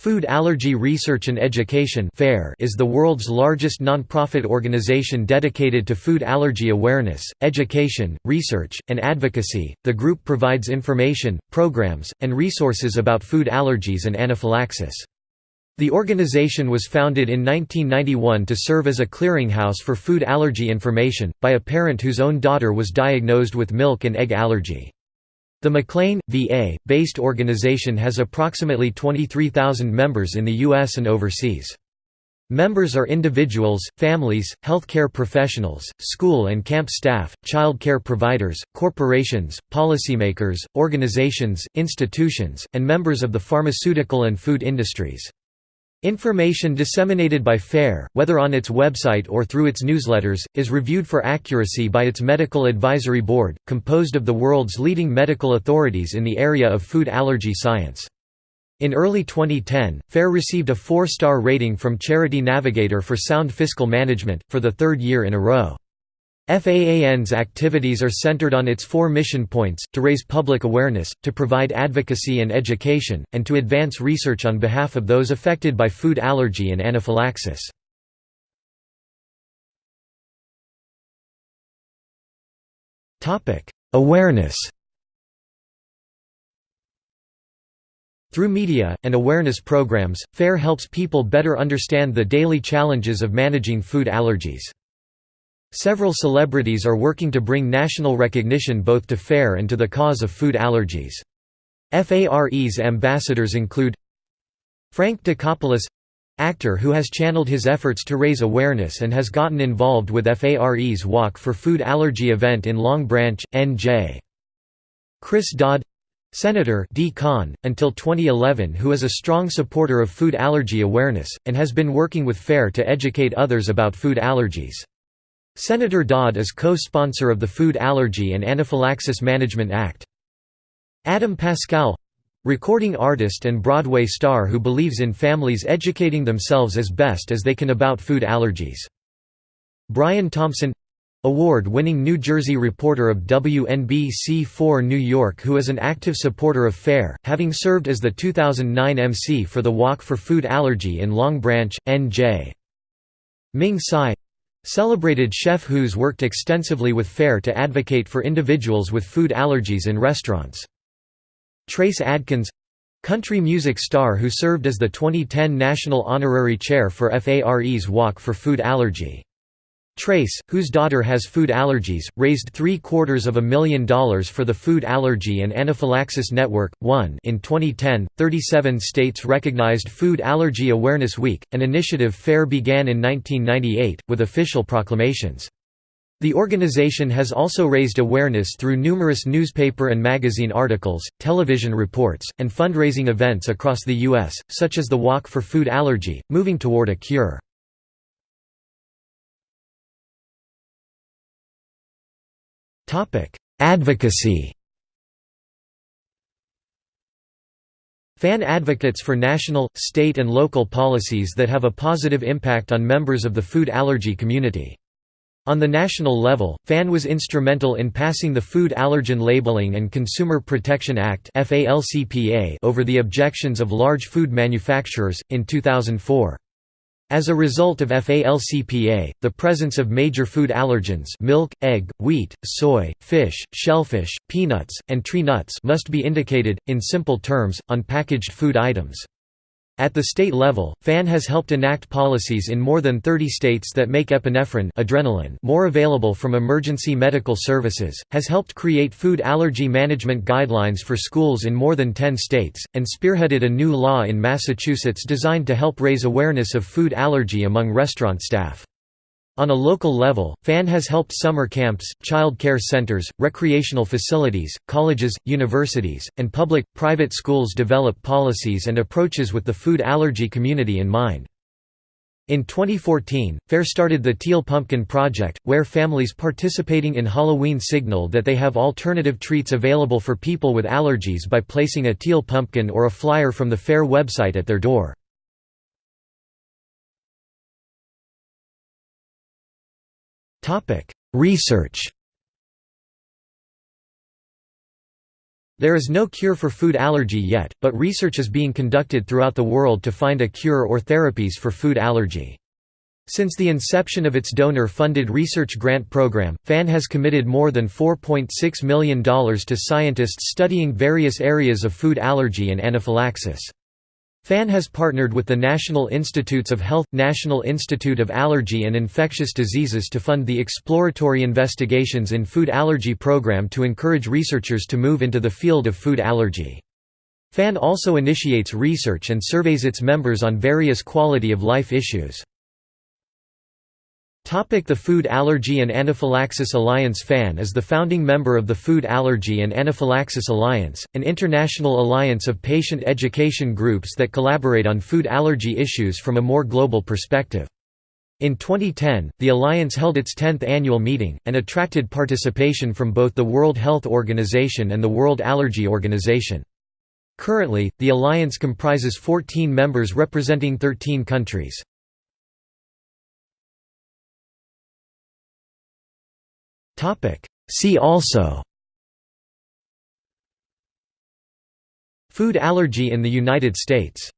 Food Allergy Research and Education is the world's largest nonprofit organization dedicated to food allergy awareness, education, research, and advocacy. The group provides information, programs, and resources about food allergies and anaphylaxis. The organization was founded in 1991 to serve as a clearinghouse for food allergy information, by a parent whose own daughter was diagnosed with milk and egg allergy. The McLean, VA, based organization has approximately 23,000 members in the U.S. and overseas. Members are individuals, families, healthcare professionals, school and camp staff, child care providers, corporations, policymakers, organizations, institutions, and members of the pharmaceutical and food industries. Information disseminated by FARE, whether on its website or through its newsletters, is reviewed for accuracy by its Medical Advisory Board, composed of the world's leading medical authorities in the area of food allergy science. In early 2010, FARE received a four-star rating from Charity Navigator for sound fiscal management, for the third year in a row. FAAN's activities are centered on its four mission points, to raise public awareness, to provide advocacy and education, and to advance research on behalf of those affected by food allergy and anaphylaxis. Awareness Through media, and awareness programs, FARE helps people better understand the daily challenges of managing food allergies. Several celebrities are working to bring national recognition both to FARE and to the cause of food allergies. FARE's ambassadors include Frank Dicopoulos actor who has channeled his efforts to raise awareness and has gotten involved with FARE's Walk for Food Allergy event in Long Branch, NJ. Chris Dodd Senator D. Until 2011 who is a strong supporter of food allergy awareness, and has been working with FARE to educate others about food allergies. Senator Dodd is co-sponsor of the Food Allergy and Anaphylaxis Management Act. Adam Pascal recording artist and Broadway star who believes in families educating themselves as best as they can about food allergies. Brian Thompson award-winning New Jersey reporter of WNBC4 New York who is an active supporter of FARE, having served as the 2009 MC for the Walk for Food Allergy in Long Branch, NJ. Ming Tsai Celebrated chef who's worked extensively with FARE to advocate for individuals with food allergies in restaurants. Trace Adkins country music star who served as the 2010 National Honorary Chair for FARE's Walk for Food Allergy. Trace, whose daughter has food allergies, raised three-quarters of a million dollars for the Food Allergy and Anaphylaxis Network. 1 In 2010, 37 states recognized Food Allergy Awareness Week, an initiative FARE began in 1998, with official proclamations. The organization has also raised awareness through numerous newspaper and magazine articles, television reports, and fundraising events across the U.S., such as the Walk for Food Allergy, Moving Toward a Cure. Advocacy FAAN advocates for national, state and local policies that have a positive impact on members of the food allergy community. On the national level, FAAN was instrumental in passing the Food Allergen Labeling and Consumer Protection Act over the objections of large food manufacturers, in 2004. As a result of FALCPA, the presence of major food allergens milk, egg, wheat, soy, fish, shellfish, peanuts, and tree nuts must be indicated, in simple terms, on packaged food items. At the state level, FAAN has helped enact policies in more than 30 states that make epinephrine adrenaline more available from emergency medical services, has helped create food allergy management guidelines for schools in more than 10 states, and spearheaded a new law in Massachusetts designed to help raise awareness of food allergy among restaurant staff. On a local level, FAAN has helped summer camps, child care centers, recreational facilities, colleges, universities, and public-private schools develop policies and approaches with the food allergy community in mind. In 2014, FARE started the Teal Pumpkin Project, where families participating in Halloween signal that they have alternative treats available for people with allergies by placing a teal pumpkin or a flyer from the FARE website at their door. Research There is no cure for food allergy yet, but research is being conducted throughout the world to find a cure or therapies for food allergy. Since the inception of its donor-funded research grant program, FAAN has committed more than $4.6 million to scientists studying various areas of food allergy and anaphylaxis. FAAN has partnered with the National Institutes of Health, National Institute of Allergy and Infectious Diseases to fund the exploratory investigations in food allergy program to encourage researchers to move into the field of food allergy. FAAN also initiates research and surveys its members on various quality of life issues. The Food Allergy and Anaphylaxis Alliance FAAN is the founding member of the Food Allergy and Anaphylaxis Alliance, an international alliance of patient education groups that collaborate on food allergy issues from a more global perspective. In 2010, the alliance held its 10th annual meeting, and attracted participation from both the World Health Organization and the World Allergy Organization. Currently, the alliance comprises 14 members representing 13 countries. See also Food allergy in the United States